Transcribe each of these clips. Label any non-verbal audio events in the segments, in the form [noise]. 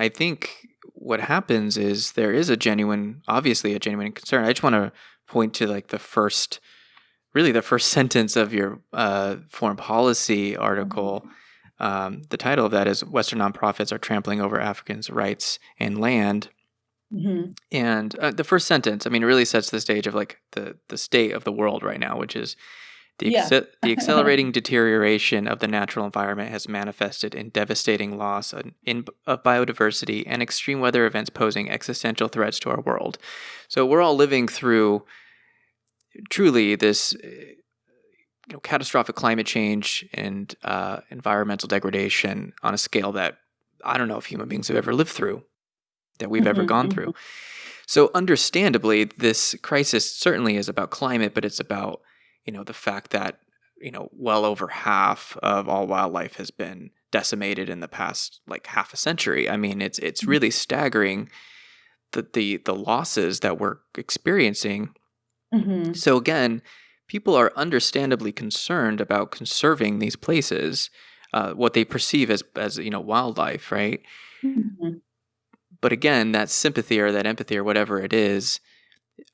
I think what happens is there is a genuine, obviously a genuine concern. I just want to point to like the first, really the first [laughs] sentence of your uh, foreign policy article. Um, the title of that is Western nonprofits are trampling over Africans' rights and land. Mm-hmm. And uh, the first sentence, I mean, really sets the stage of like the the state of the world right now, which is the, yeah. the [laughs] accelerating deterioration of the natural environment has manifested in devastating loss in, of biodiversity and extreme weather events posing existential threats to our world. So we're all living through truly this you know, catastrophic climate change and uh, environmental degradation on a scale that I don't know if human beings have ever lived through, that we've ever gone mm-hmm. through. So, understandably, this crisis certainly is about climate, but it's about you know the fact that you know well over half of all wildlife has been decimated in the past like half a century. I mean, it's it's mm-hmm. really staggering the the the losses that we're experiencing. Mm-hmm. So again, people are understandably concerned about conserving these places, uh, what they perceive as as you know wildlife, right? Mm-hmm. But again, that sympathy or that empathy or whatever it is,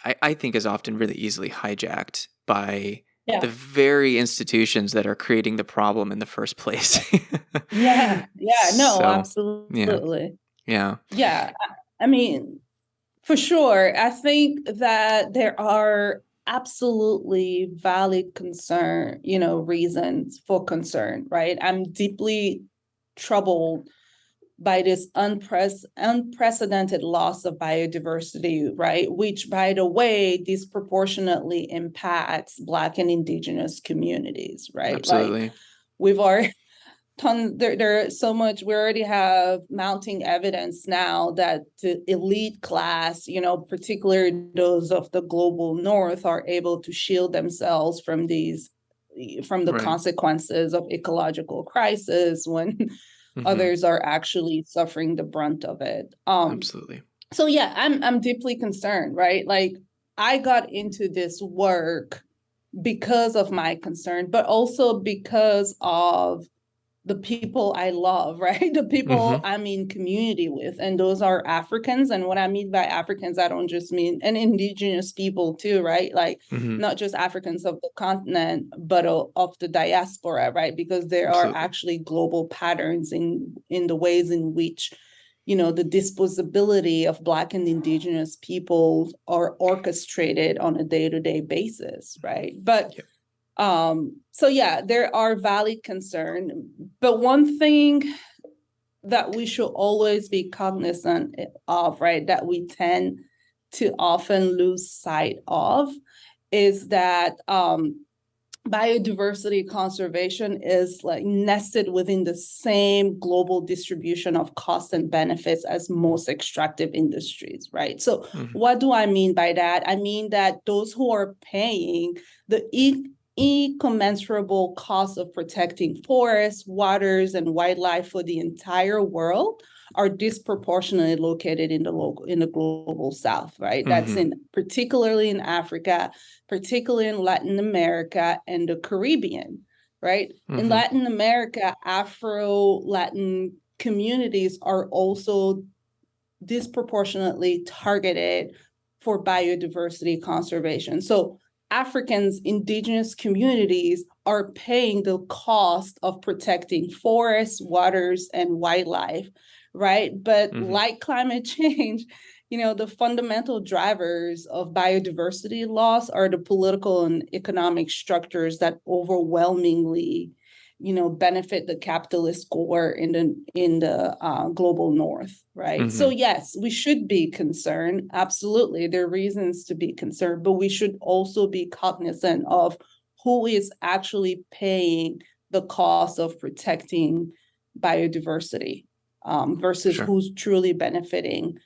I, I think is often really easily hijacked by yeah. the very institutions that are creating the problem in the first place. [laughs] yeah, yeah, no, so, absolutely. Yeah. yeah. Yeah. I mean, for sure. I think that there are absolutely valid concern, you know, reasons for concern, right? I'm deeply troubled by this unpre- unprecedented loss of biodiversity, right? Which, by the way, disproportionately impacts Black and Indigenous communities, right? Absolutely. Like we've already [laughs] ton there there's so much we already have mounting evidence now that the elite class you know particularly those of the global north are able to shield themselves from these from the right. consequences of ecological crisis when [laughs] mm-hmm. others are actually suffering the brunt of it. Um absolutely. so yeah i'm i'm deeply concerned right? Like i got into this work because of my concern but also because of the people I love, [laughs] right? The people mm-hmm. I'm in community with. And those are Africans. And what I mean by Africans, I don't just mean and indigenous people too, right? Like mm-hmm. not just Africans of the continent, but of the diaspora, right? Because there Absolutely. are actually global patterns in in the ways in which you know the disposability of black and indigenous peoples are orchestrated on a day-to-day basis right but yep um, so yeah, there are valid concern, but one thing that we should always be cognizant of, right, that we tend to often lose sight of is that um, biodiversity conservation is like nested within the same global distribution of costs and benefits as most extractive industries, right? So, mm-hmm. what do I mean by that? I mean that those who are paying the e- incommensurable cost of protecting forests, waters, and wildlife for the entire world are disproportionately located in the local in the global south right mm-hmm. that's in particularly in africa particularly in latin america and the caribbean right mm-hmm. in latin america afro latin communities are also disproportionately targeted for biodiversity conservation so Africans, indigenous communities are paying the cost of protecting forests, waters, and wildlife, right? But mm-hmm. like climate [laughs] change, you know, the fundamental drivers of biodiversity loss are the political and economic structures that overwhelmingly you know benefit the capitalist core in the in the uh, global north right mm-hmm. so yes we should be concerned absolutely there are reasons to be concerned but we should also be cognizant of who is actually paying the cost of protecting biodiversity um, versus sure. who's truly benefiting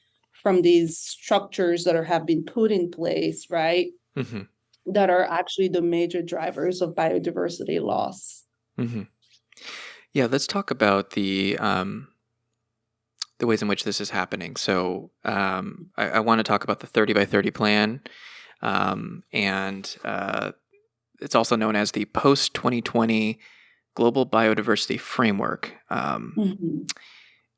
from these structures that are have been put in place right mm-hmm. that are actually the major drivers of biodiversity loss Mm-hmm. Yeah, let's talk about the um, the ways in which this is happening. So um, I, I want to talk about the 30 by 30 plan, um, and uh, it's also known as the post 2020 Global Biodiversity Framework. Um, mm-hmm.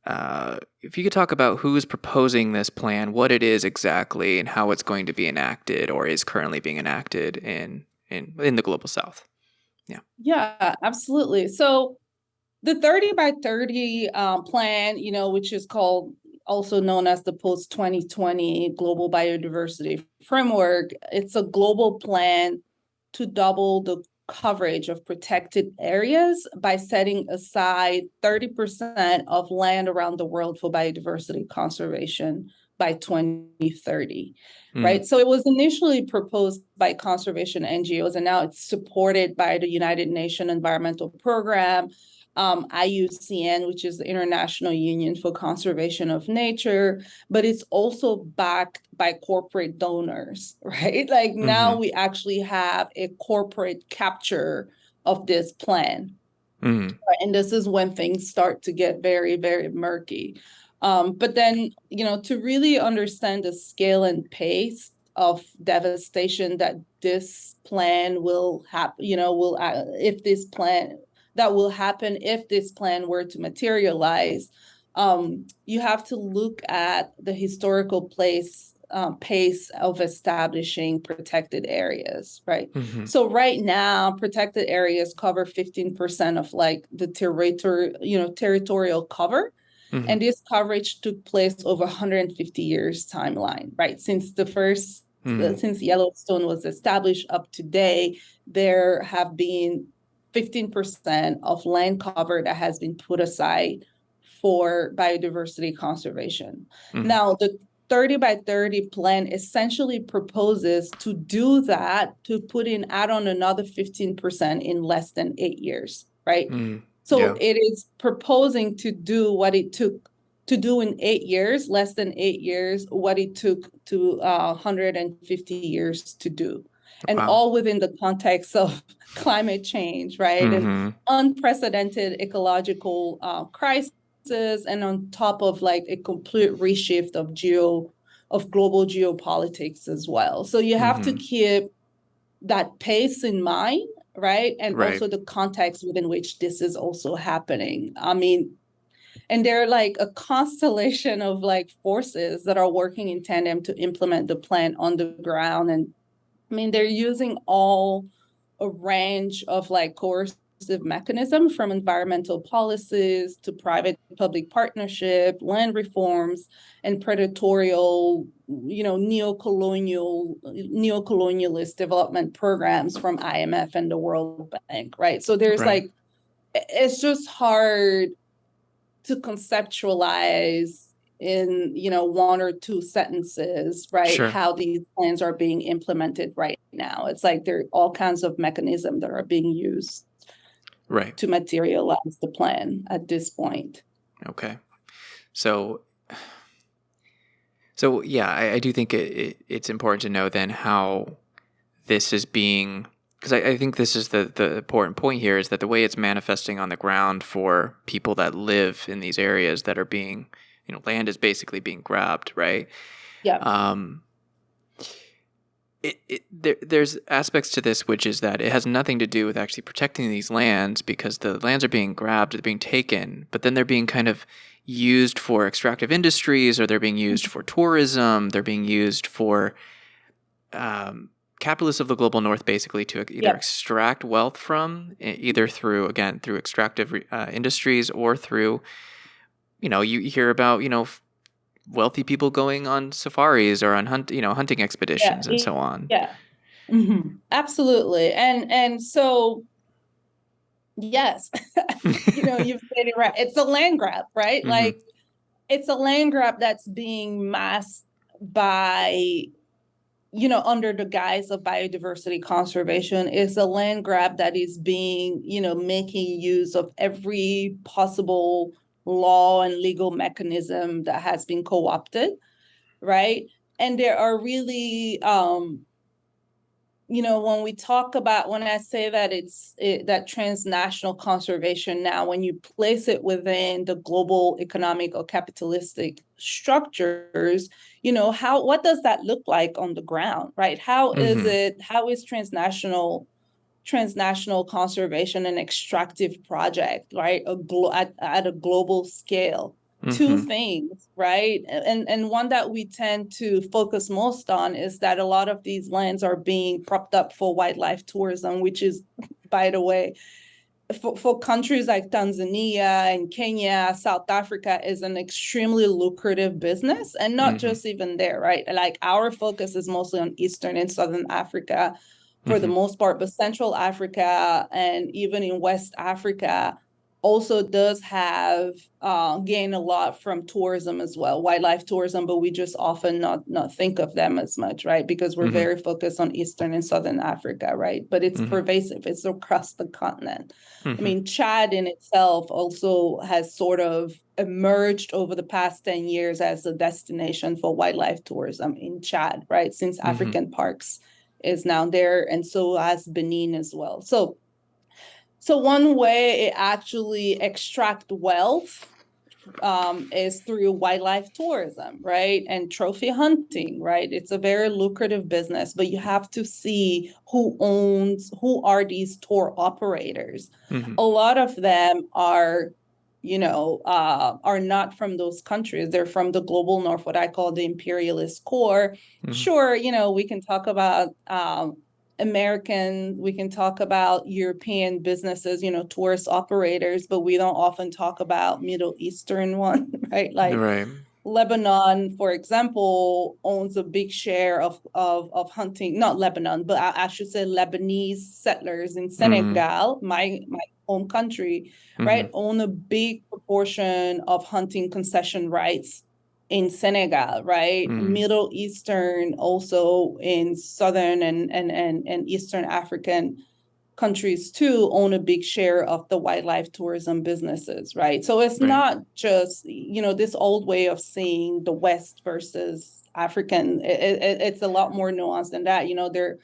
uh, if you could talk about who's proposing this plan, what it is exactly, and how it's going to be enacted or is currently being enacted in in in the global south. Yeah. Yeah, absolutely. So the 30 by 30 um, plan, you know, which is called also known as the post 2020 global biodiversity framework, it's a global plan to double the coverage of protected areas by setting aside 30% of land around the world for biodiversity conservation by 2030 mm. right so it was initially proposed by conservation ngos and now it's supported by the united nations environmental program um, IUCN, which is the International Union for Conservation of Nature, but it's also backed by corporate donors, [laughs] right? Like mm-hmm. now we actually have a corporate capture of this plan. Mm-hmm. Right? And this is when things start to get very, very murky. Um, but then, you know, to really understand the scale and pace of devastation that this plan will happen, you know, will, uh, if this plan that will happen if this plan were to materialize, um, you have to look at the historical place um, pace of establishing protected areas, right? Mm-hmm. So right now, protected areas cover 15% of like the territory, you know, territorial cover. Mm-hmm. And this coverage took place over 150 years timeline, right? Since the 1st mm-hmm. since Yellowstone was established up to today, there have been 15% of land cover that has been put aside for biodiversity conservation. Mm-hmm. Now, the 30 by 30 plan essentially proposes to do that, to put in, add on another 15% in less than eight years, right? Mm-hmm. So yeah. it is proposing to do what it took to do in eight years, less than eight years, what it took to uh, 150 years to do and wow. all within the context of [laughs] climate change, right? Mm-hmm. And unprecedented ecological uh, crisis, and on top of like a complete reshift of geo of global geopolitics as well. So you have mm-hmm. to keep that pace in mind, right? And right. also the context within which this is also happening. I mean, and they're like a constellation of like forces that are working in tandem to implement the plan on the ground and I mean, they're using all a range of like coercive mechanism from environmental policies to private public partnership, land reforms, and predatorial, you know, neo-colonial, neo-colonialist development programs from IMF and the World Bank, right? So there's right. like, it's just hard to conceptualize in you know one or two sentences right sure. how these plans are being implemented right now it's like there are all kinds of mechanisms that are being used right. to materialize the plan at this point. Okay. So so yeah i, I do think it, it, it's important to know then how this is being because I, I, think this is the, the important point here is that the way it's manifesting on the ground for people that live in these areas that are being you know land is basically being grabbed right? Yeah. Um it, it there, there's aspects to this which is that it has nothing to do with actually protecting these lands because the lands are being grabbed they're being taken but then they're being kind of used for extractive industries or they're being used for tourism they're being used for um, capitalists of the global north basically to either yep. extract wealth from either through again through extractive uh, industries or through you know, you hear about, you know, wealthy people going on safaris or on hunt, you know, hunting expeditions yeah, and so on. Yeah. Mm-hmm. Absolutely. And and so yes, [laughs] you know, you've said it right. It's a land grab, right? Mm-hmm. Like it's a land grab that's being masked by you know under the guise of biodiversity conservation is a land grab that is being you know making use of every possible law and legal mechanism that has been co-opted right and there are really um you know when we talk about when i say that it's it, that transnational conservation now when you place it within the global economic or capitalistic structures you know how what does that look like on the ground right How mm-hmm. is it how is transnational transnational conservation and extractive project, right? A glo- at, at a global scale, two Mhm. things, right? And and one that we tend to focus most on is that a lot of these lands are being propped up for wildlife tourism, which is, by the way, for, for countries like Tanzania and Kenya, South Africa is an extremely lucrative business, and not Mhm. just even there, right? Like our focus is mostly on Eastern and Southern Africa for the Mhm. most part, but Central Africa and even in West Africa also does have uh, gain a lot from tourism as well, wildlife tourism, but we just often not not think of them as much, right? Because we're Mhm. very focused on Eastern and Southern Africa, right? But it's Mhm. pervasive; it's across the continent. Mhm. I mean, Chad in itself also has sort of emerged over the past 10 years as a destination for wildlife tourism in Chad, right? Since Mhm. African Parks is now there, and so has Benin as well. So, so one way it actually extract wealth um, is through wildlife tourism, right? And trophy hunting, right? It's a very lucrative business, but you have to see who owns, who are these tour operators. Mhm. A lot of them are, you know, uh, are not from those countries. They're from the global north, what I call the imperialist core. Mhm. Sure, you know, we can talk about um, American, we can talk about European businesses, you know, tourist operators, but we don't often talk about Middle Eastern one, [laughs] right? Like right. Lebanon, for example, owns a big share of of, of hunting, not Lebanon, but I, I should say Lebanese settlers in Senegal, my my home country, right, own a big proportion of hunting concession rights in Senegal, right? Mm. Middle Eastern, also in southern and and and, and Eastern African countries too own a big share of the wildlife tourism businesses, right? So it's Right. not just you know this old way of seeing the West versus African. It, it, it's a lot more nuanced than that. You know, there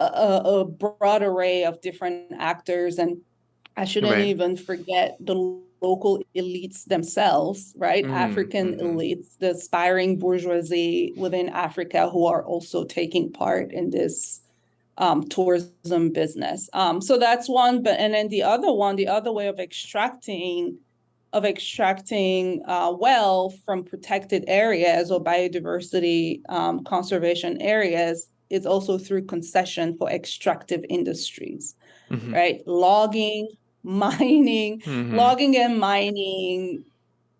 a, a a broad array of different actors, and I shouldn't Right. even forget the local elites themselves, right? Mm, African mhm. elites, the aspiring bourgeoisie within Africa who are also taking part in this um, tourism business. Um, so that's one, but and then the other one, the other way of extracting of extracting uh, wealth from protected areas or biodiversity um, conservation areas is also through concession for extractive industries, Mhm. right? Logging, [laughs] mining, Mhm. logging and mining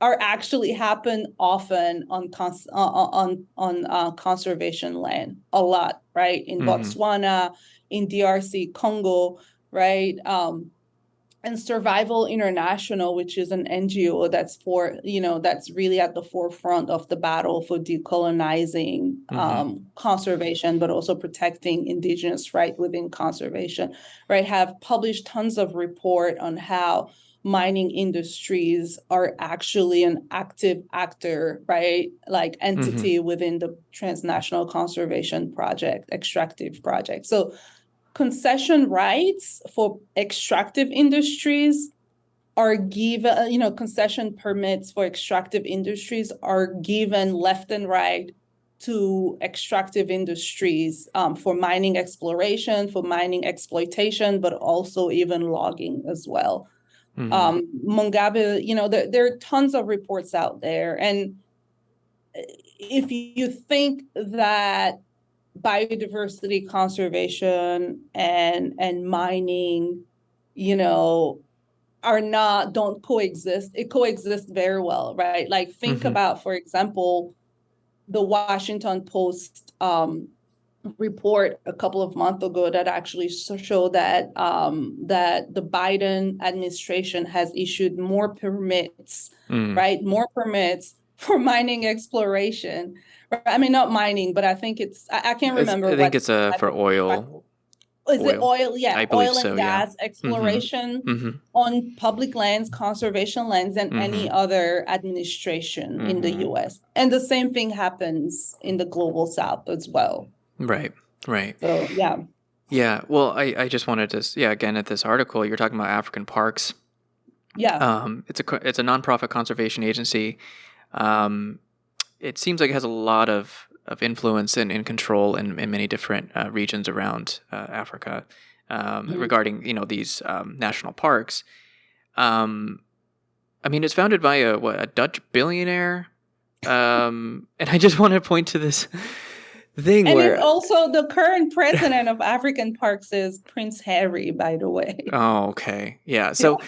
are actually happen often on cons- on on uh, conservation land a lot right in Mhm. Botswana in DRC Congo right um and Survival International which is an NGO that's for you know that's really at the forefront of the battle for decolonizing Mhm. um, conservation but also protecting indigenous right within conservation right have published tons of report on how mining industries are actually an active actor, right? Like entity within the transnational conservation project, extractive project. So concession rights for extractive industries are given, you know, concession permits for extractive industries are given left and right to extractive industries um, for mining exploration, for mining exploitation, but also even logging as well Mhm. um Mongabay, you know, there, there are tons of reports out there. And if you think that biodiversity conservation and and mining, you know, are not don't coexist, it coexists very well, right? Like think Mhm. about, for example, the Washington Post um report a couple of months ago that actually showed that um, that the Biden administration has issued more permits, Mm. right? More permits [laughs] for mining exploration. I mean, not mining, but I think it's I, I can't It's- remember. I think it's uh, for oil. Is it oil. oil? Yeah, I oil and so, yeah. gas exploration hmm on public lands, conservation lands, and any Mhm. other administration in the Mhm. U.S. And the same thing happens in the global South as well. Right. Right. So yeah. Yeah. Well, I, I just wanted to, yeah, again, at this article, you're talking about African parks. Yeah. Um, it's a it's a nonprofit conservation agency. Um, it seems like it has a lot of, of influence and, and control in, in many different uh, regions around uh, Africa um, Mhm. regarding you know these um, national parks. Um, I mean, it's founded by a what a Dutch billionaire. Um, and I just want to point to this thing And where it's also the current president of African Parks is Prince Harry, by the way. Oh, okay. Yeah. So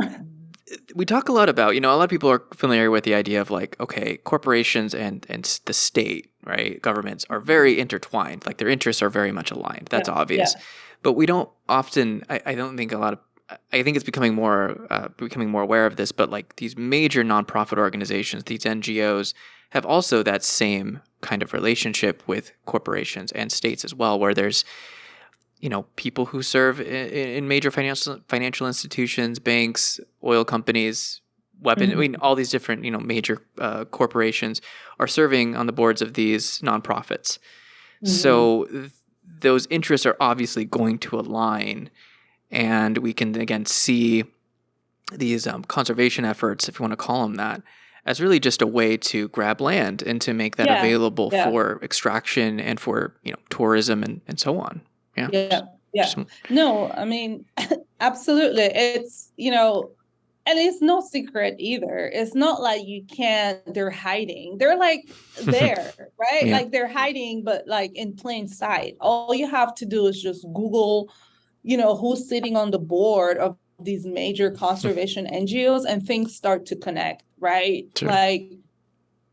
[laughs] we talk a lot about, you know, a lot of people are familiar with the idea of like, okay, corporations and and the state, right? Governments are very intertwined. Like their interests are very much aligned. That's Yeah, yeah. obvious. But we don't often I, I don't think a lot of I think it's becoming more uh, becoming more aware of this, but like these major nonprofit organizations, these NGOs have also that same kind of relationship with corporations and states as well, where there's you know people who serve in, in major financial financial institutions, banks, oil companies, weapon. I Mhm. mean, all these different you know major uh, corporations are serving on the boards of these nonprofits. So th- those interests are obviously going to align, and we can again see these um, conservation efforts, if you want to call them that, as really just a way to grab land and to make that Yeah, available yeah. for extraction and for you know tourism and, and so on. Yeah. Yeah, yeah. Just- No, I mean, [laughs] absolutely. It's, you know, and it's no secret either. It's not like you can't, they're hiding. They're like [laughs] there, right? Like they're hiding, but like in plain sight. All you have to do is just Google, you know, who's sitting on the board of these major [laughs] conservation NGOs and things start to connect, right? Sure. Like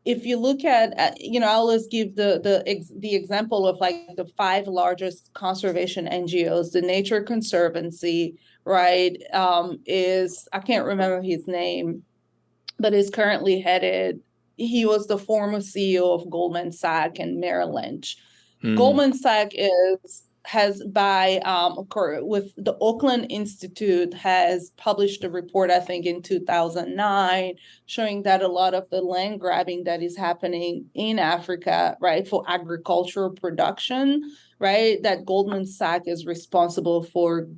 if you look at, uh, you know, I always give the the ex- the example of like the five largest conservation NGOs, the Nature Conservancy, right? Um, is I can't remember his name, but is currently headed. He was the former CEO of Goldman Sachs and Merrill Lynch. Mm, Goldman Sachs is has by um with the Oakland Institute has published a report I think in 2009 showing that a lot of the land grabbing that is happening in Africa right for agricultural production right that Goldman Sachs is responsible for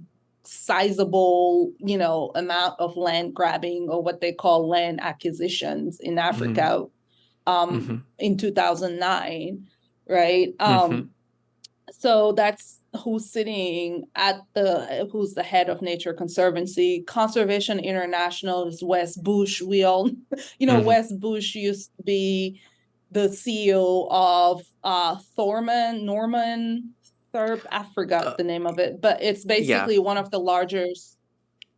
sizable you know amount of land grabbing or what they call land acquisitions in Africa um mhm, in 2009 right? Um mhm. So that's who's sitting at the who's the head of nature conservancy. Conservation international is wes bush. We all [laughs] you know Mhm. wes bush used to be the ceo of uh thorman norman Thurp, i forgot Uh, the name of it but it's basically one of the largest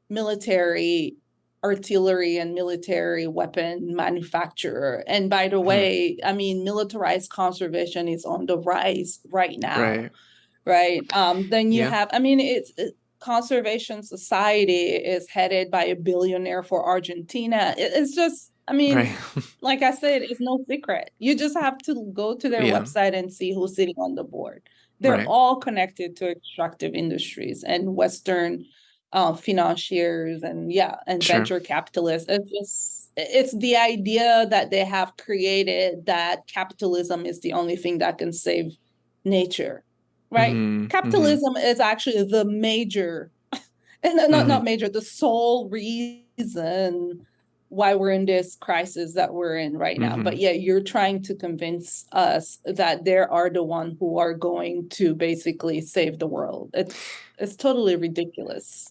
military artillery and military weapon manufacturer and by the Mhm. way i mean militarized conservation is on the rise right now Right. right um then you Yeah. have i mean it's it, conservation society is headed by a billionaire for argentina It- it's just i mean Right. [laughs] like i said it's no secret you just have to go to their Yeah. website and see who's sitting on the board they're Right. all connected to extractive industries and western uh, financiers and yeah and Sure. venture capitalists it's just it's the idea that they have created that capitalism is the only thing that can save nature right Mhm, mhm. capitalism is actually the major [laughs] and not Mm-hmm. not major the sole reason why we're in this crisis that we're in right now. Mm-hmm. but yeah you're trying to convince us that they are the one who are going to basically save the world. It's it's totally ridiculous